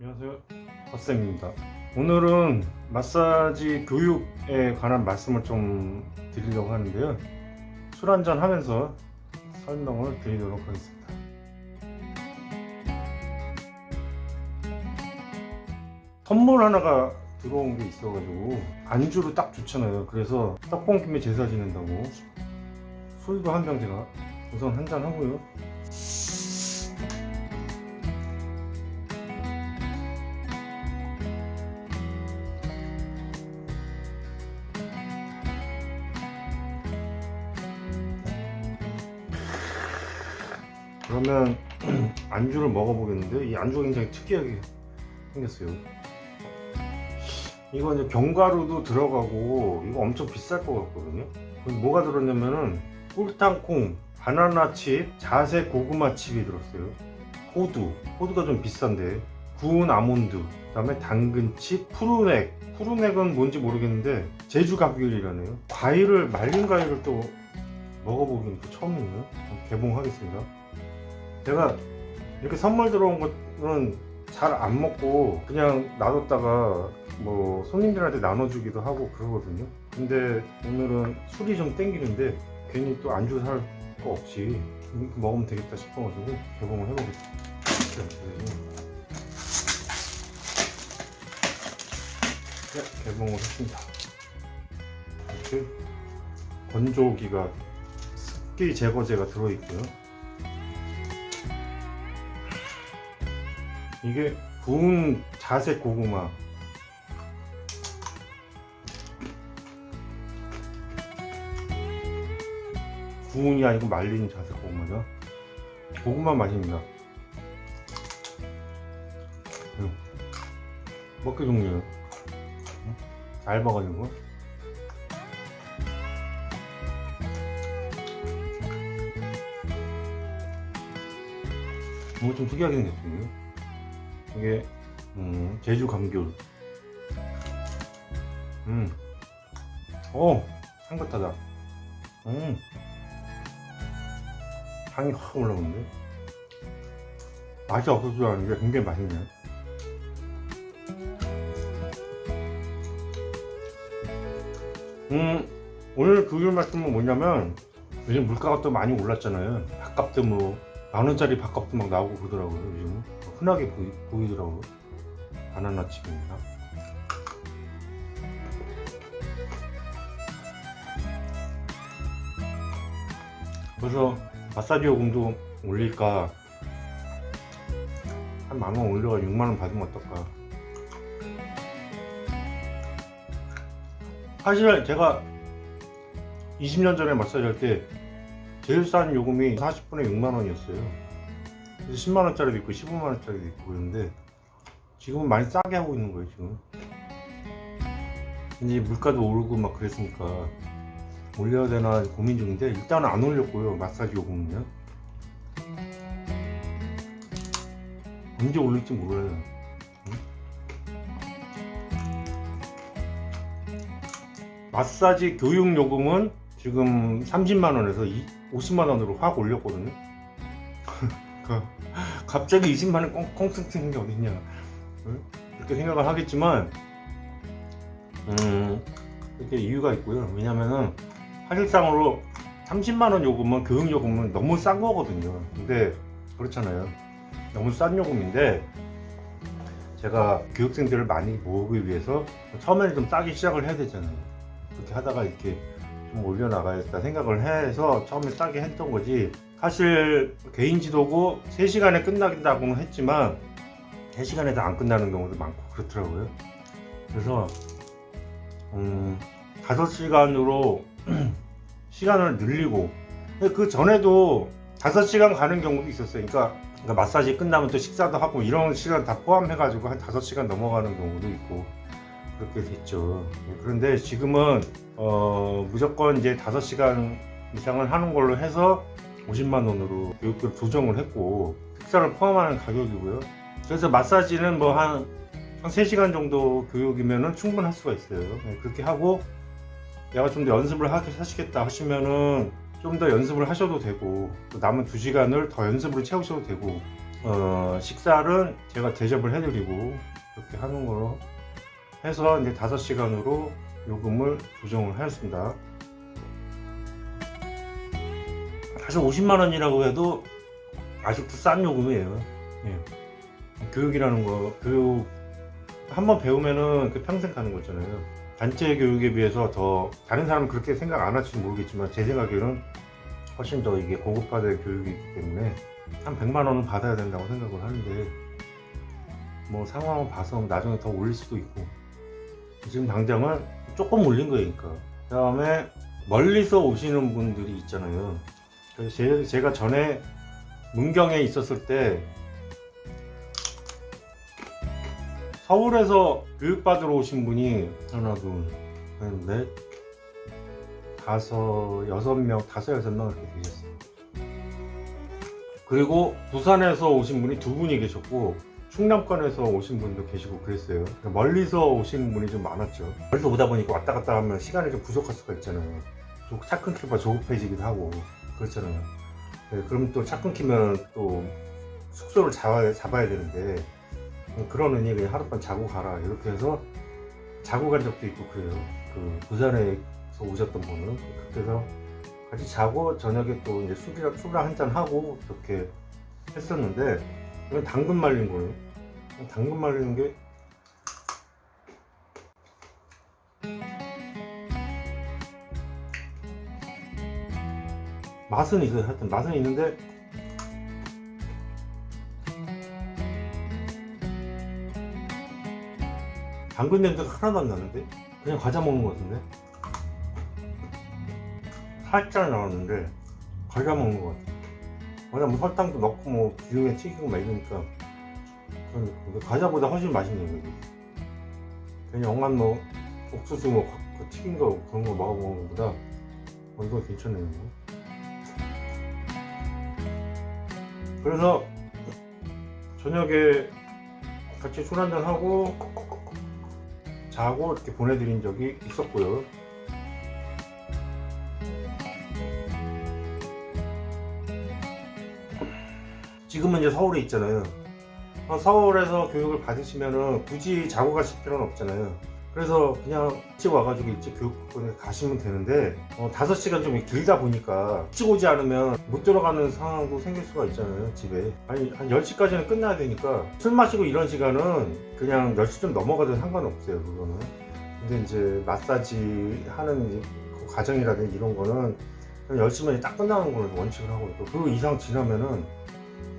안녕하세요. 헛쌤입니다. 오늘은 마사지 교육에 관한 말씀을 좀 드리려고 하는데요. 술 한잔 하면서 설명을 드리도록 하겠습니다. 선물 하나가 들어온 게 있어 가지고 안주로 딱 좋잖아요. 그래서 떡볶이 김에 제사 지낸다고. 술도 한 병 제가 우선 한 잔 하고요 안주를 먹어보겠는데 이 안주가 굉장히 특이하게 생겼어요. 이거 이제 견과류도 들어가고 이거 엄청 비쌀 것 같거든요. 뭐가 들었냐면은 꿀탕콩 바나나 칩 자세 고구마 칩이 들었어요. 호두. 호두가 좀 비싼데. 구운 아몬드. 그 다음에 당근칩 푸르넥. 푸르넥은 뭔지 모르겠는데 제주 가귤이라네요. 과일을 말린 과일을 또 먹어보기는 또 처음이네요. 개봉하겠습니다. 제가 이렇게 선물 들어온 거는 잘 안 먹고 그냥 놔뒀다가 뭐 손님들한테 나눠주기도 하고 그러거든요. 근데 오늘은 술이 좀 땡기는데 괜히 또 안주 살 거 없이 이렇게 먹으면 되겠다 싶어가지고 개봉을 해보겠습니다. 네, 개봉을 했습니다. 이렇게 건조기가 습기 제거제가 들어있고요 이게 구운 자색 고구마. 구운이 아니고 말린 자색 고구마죠? 고구마 맛입니다. 음. 먹기 좋네요. 먹어가지고 뭔가 좀 특이하게 생겼어요 이게 음, 제주 감귤. 음. 오 향긋하다. 음. 향이 확 올라오는데? 맛이 없을 줄 알았는데 굉장히 맛있네. 음 오늘 교육 말씀은 뭐냐면 요즘 물가가 또 많이 올랐잖아요. 밥값도 뭐 만원짜리 밥값도 막 나오고 그러더라고요 요즘 흔하게 보이, 보이더라고요. 바나나 칩입니다 그래서 마사지 요금도 올릴까? 한 만 원 올려가 6만원 받으면 어떨까? 사실 제가 20년 전에 마사지 할 때 제일 싼 요금이 40분에 6만원이었어요 10만원짜리도 있고 15만원짜리도 있고 그런데 지금은 많이 싸게 하고 있는 거예요 지금 이제 물가도 오르고 막 그랬으니까 올려야 되나 고민 중인데 일단은 안 올렸고요 마사지 요금은요. 언제 올릴지 몰라요. 마사지 교육 요금은 지금 30만원에서 50만원으로 확 올렸거든요 갑자기 20만원 꽁꽁 생긴 게 어딨냐. 이렇게 생각을 하겠지만 음 이렇게 이유가 있고요. 왜냐면은 사실상으로 30만원 요금은 교육 요금은 너무 싼 거거든요. 근데 그렇잖아요. 너무 싼 요금인데 제가 교육생들을 많이 모으기 위해서 처음에는 좀 싸게 시작을 해야 되잖아요. 그렇게 하다가 이렇게 좀 올려나가야겠다 생각을 해서 처음에 싸게 했던 거지 사실 개인 지도고 3시간에 끝나긴다고는 했지만 3시간에도 안 끝나는 경우도 많고 그렇더라고요. 그래서 음, 5시간으로 시간을 늘리고 그 전에도 5시간 가는 경우도 있었어요. 그러니까, 그러니까 마사지 끝나면 또 식사도 하고 이런 시간 다 포함해 가지고 한 5시간 넘어가는 경우도 있고 그렇게 됐죠. 그런데 지금은 어, 무조건 이제 5시간 이상을 하는 걸로 해서 50만원으로 교육비를 조정을 했고 식사를 포함하는 가격이고요 그래서 마사지는 뭐한 한 3시간 정도 교육이면 충분할 수가 있어요 네, 그렇게 하고 내가 좀 더 연습을 하시겠다 하시면은 좀 더 연습을 하셔도 되고 남은 2시간을 더 연습으로 채우셔도 되고 어, 식사는 제가 대접을 해드리고 이렇게 하는 걸로 해서 이제 5시간으로 요금을 조정을 하였습니다. 사실 50만 원이라고 해도 아직도 싼 요금이에요. 예. 교육이라는 거, 교육 한번 배우면은 그 평생 가는 거잖아요. 단체 교육에 비해서 더 다른 사람은 그렇게 생각 안 할지 모르겠지만 제 생각에는 훨씬 더 이게 고급화된 교육이기 때문에 한 100만 원은 받아야 된다고 생각을 하는데 뭐 상황을 봐서 나중에 더 올릴 수도 있고 지금 당장은 조금 올린 거니까 그 다음에 멀리서 오시는 분들이 있잖아요 제- 제가 전에 문경에 있었을 때 서울에서 교육받으러 오신 분이 하나 둘넷 다섯 여섯 명 다섯 여섯 명 이렇게 계셨어요. 그리고 부산에서 오신 분이 두 분이 계셨고 충남권에서 오신 분도 계시고 그랬어요. 멀리서 오시는 분이 좀 많았죠. 멀리서 오다 보니까 왔다 갔다 하면 시간이 좀 부족할 수가 있잖아요. 또차 끊기면 조급해지기도 하고 그렇잖아요. 네, 그럼 또 차 끊기면 또 숙소를 잡아야, 잡아야 되는데 그러느니 그냥 하룻밤 자고 가라. 이렇게 해서 자고 간 적도 있고 그래요. 그 부산에서 오셨던 분은 해서 같이 자고 저녁에 또 이제 술이랑 술을 한잔 하고 이렇게 했었는데 이건 당근 말린 거예요. 당근 말리는 게 맛은 있어요. 하여튼 맛은 있는데 당근 냄새가 하나도 안 나는데? 그냥 과자 먹는 것 같은데? 살짝 나왔는데 과자 먹는 것 같아. 과자 뭐 설탕도 넣고 뭐 기름에 튀기고 막 이러니까 과자보다 훨씬 맛있네요 이게 그냥 영감 뭐 옥수수 뭐그 튀긴 거 그런 거 먹어보는 것보다 어, 이거 괜찮네요 그래서 저녁에 같이 술 한잔 하고 자고 이렇게 보내드린 적이 있었고요. 지금은 이제 서울에 있잖아요. 어, 서울에서 교육을 받으시면은 굳이 자고 가실 필요는 없잖아요. 그래서 그냥 일찍 와가지고 일찍 교육학원에 가시면 되는데 어, 5시간 좀 길다 보니까 일찍 오지 않으면 못 들어가는 상황도 생길 수가 있잖아요 집에. 아니 한 10시까지는 끝나야 되니까 술 마시고 이런 시간은 그냥 10시 좀 넘어가도 상관없어요 그거는. 근데 이제 마사지 하는 그 과정이라든지 이런 거는 한 10시면 딱 끝나는 걸 원칙을 하고 있고 그 이상 지나면은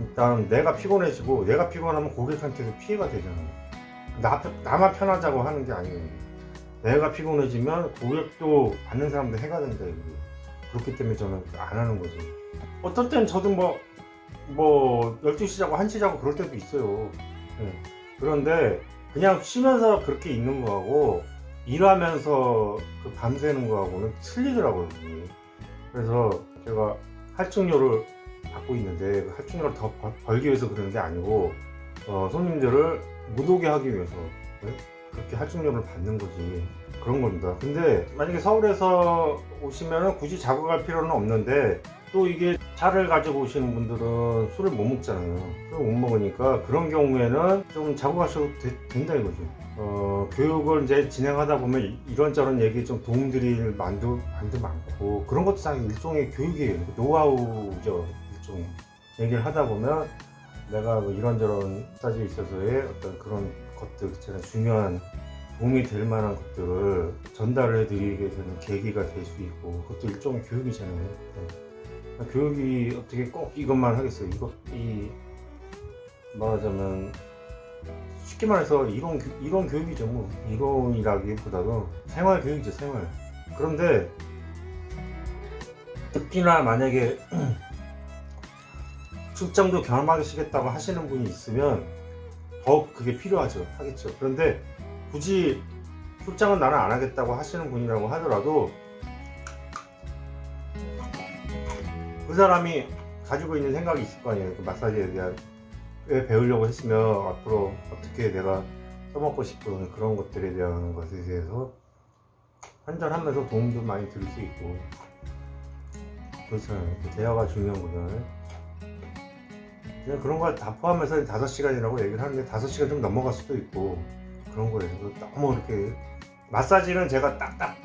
일단 내가 피곤해지고 내가 피곤하면 고객한테도 피해가 되잖아요 나, 나만 편하자고 하는 게 아니에요. 내가 피곤해지면 고객도 받는 사람도 해가 된다. 그렇기 때문에 저는 안 하는 거죠. 어떨 땐 저도 뭐, 뭐 12시 자고 1시 자고 그럴 때도 있어요. 예. 그런데 그냥 쉬면서 그렇게 있는 거하고 일하면서 그 밤새는 거하고는 틀리더라고요. 그래서 제가 할증료를 받고 있는데 그 할증료를 더 벌- 벌기 위해서 그러는 게 아니고 어, 손님들을 못 오게 하기 위해서 네? 그렇게 할증료를 받는 거지. 그런 겁니다. 근데 만약에 서울에서 오시면 굳이 자고 갈 필요는 없는데 또 이게 차를 가지고 오시는 분들은 술을 못 먹잖아요. 술을 못 먹으니까 그런 경우에는 좀 자고 가셔도 되- 된다 이거죠 어, 교육을 이제 진행하다 보면 이- 이런저런 얘기 좀 도움드릴 만도, 만도 많고 그런 것도 다 일종의 교육이에요. 노하우죠 일종의 얘기를 하다 보면 내가 뭐 이런저런 사지에 있어서의 어떤 그런 것들 있잖아요. 중요한 도움이 될 만한 것들을 전달을 해드리게 되는 계기가 될 수 있고 그것도 일종의 교육이잖아요. 네. 교육이 어떻게 꼭 이것만 하겠어요. 이것 이 말하자면 쉽게 말해서 이론 교- 이론 교육이죠. 뭐 이론이라기보다도 생활 교육이죠. 생활. 그런데 특히나 만약에 출장도 경험하시겠다고 하시는 분이 있으면 더욱 그게 필요하죠. 하겠죠. 그런데 굳이 출장은 나는 안 하겠다고 하시는 분이라고 하더라도 그 사람이 가지고 있는 생각이 있을 거 아니에요. 그 마사지에 대한 왜 배우려고 했으면 앞으로 어떻게 내가 써먹고 싶은 그런 것들에 대한 것에 대해서 한잔하면서 도움도 많이 드릴 수 있고 그렇잖아요. 그 대화가 중요한 거잖아요 그냥 그런 거다 포함해서 5시간이라고 얘기를 하는데 5시간 좀 넘어갈 수도 있고 그런 거예요. 너무 이렇게 마사지는 제가 딱딱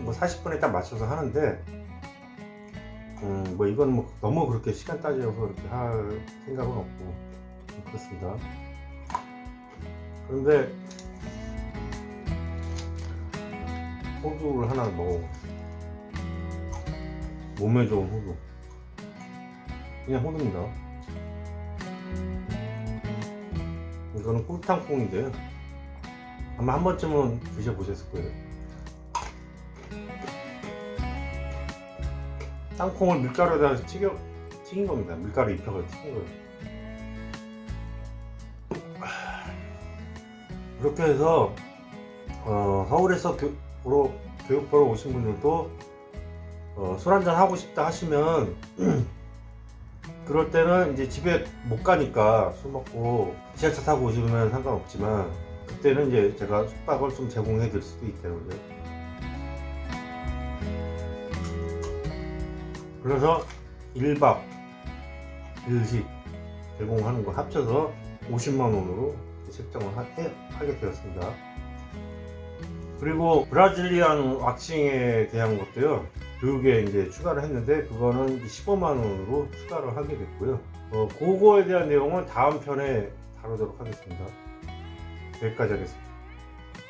뭐 40분에 딱 맞춰서 하는데 음, 뭐 이건 뭐 너무 그렇게 시간 따져서 이렇게 할 생각은 없고 그렇습니다. 그런데 호두를 하나 먹어. 몸에 좋은 호두. 그냥 호두입니다. 이거는 꿀탕콩인데요. 아마 한 번쯤은 드셔보셨을 거예요. 땅콩을 밀가루에다 튀겨, 튀긴 겁니다. 밀가루 입혀서 튀긴 거예요. 그렇게 해서 어, 서울에서 교, 보러, 교육 보러 오신 분들도 어, 술 한잔 하고 싶다 하시면 그럴 때는 이제 집에 못 가니까 술 먹고 지하철 타고 오시면 상관없지만 그때는 이제 제가 숙박을 좀 제공해 드릴 수도. 그죠? 그래서 1박 1식 제공하는 거 합쳐서 50만 원으로 책정을 하, 해, 하게 되었습니다. 그리고 브라질리안 왁싱에 대한 것도요. 교육에 이제 추가를 했는데 그거는 15만 원으로 추가를 하게 됐고요. 어, 그거에 대한 내용은 다음 편에 다루도록 하겠습니다. 여기까지 하겠습니다.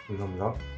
감사합니다.